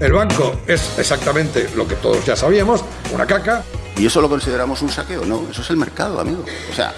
El banco es exactamente lo que todos ya sabíamos, una caca. ¿Y eso lo consideramos un saqueo? No, eso es el mercado, amigo. O sea...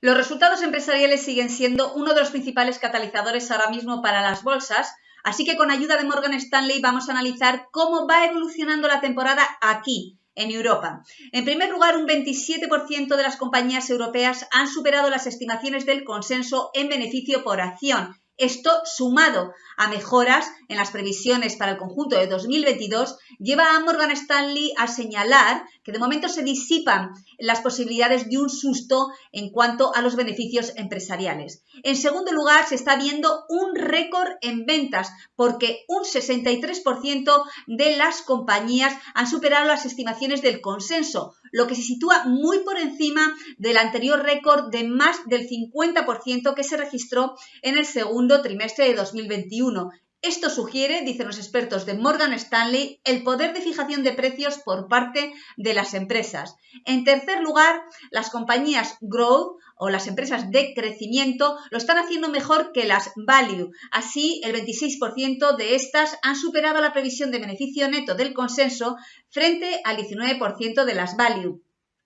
Los resultados empresariales siguen siendo uno de los principales catalizadores ahora mismo para las bolsas, así que con ayuda de Morgan Stanley vamos a analizar cómo va evolucionando la temporada aquí, en Europa. En primer lugar, un 27% de las compañías europeas han superado las estimaciones del consenso en beneficio por acción esto, sumado a mejoras en las previsiones para el conjunto de 2022, lleva a Morgan Stanley a señalar que de momento se disipan las posibilidades de un susto en cuanto a los beneficios empresariales. En segundo lugar, se está viendo un récord en ventas porque un 63% de las compañías han superado las estimaciones del consenso, lo que se sitúa muy por encima del anterior récord de más del 50% que se registró en el segundo trimestre de 2021. Esto sugiere, dicen los expertos de Morgan Stanley, el poder de fijación de precios por parte de las empresas. En tercer lugar, las compañías Growth o las empresas de crecimiento lo están haciendo mejor que las value. Así, el 26% de estas han superado la previsión de beneficio neto del consenso frente al 19% de las value.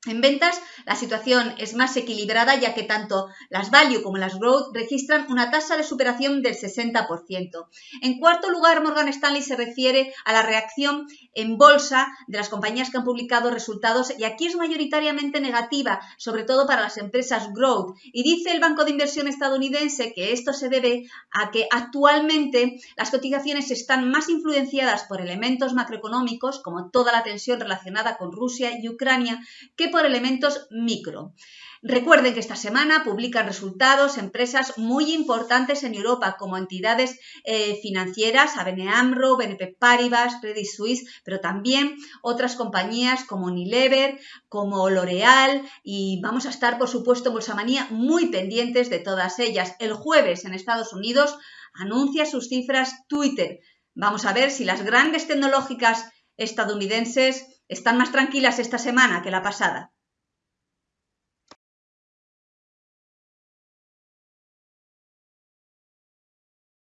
En ventas, la situación es más equilibrada ya que tanto las value como las growth registran una tasa de superación del 60%. En cuarto lugar, Morgan Stanley se refiere a la reacción en bolsa de las compañías que han publicado resultados y aquí es mayoritariamente negativa, sobre todo para las empresas growth. Y dice el Banco de Inversión estadounidense que esto se debe a que actualmente las cotizaciones están más influenciadas por elementos macroeconómicos como toda la tensión relacionada con Rusia y Ucrania que por elementos micro. Recuerden que esta semana publican resultados empresas muy importantes en Europa como entidades eh, financieras, ABN AMRO, BNP Paribas, Credit Suisse, pero también otras compañías como Unilever, como L'Oreal y vamos a estar, por supuesto, en Bolsamanía muy pendientes de todas ellas. El jueves en Estados Unidos anuncia sus cifras Twitter. Vamos a ver si las grandes tecnológicas estadounidenses están más tranquilas esta semana que la pasada.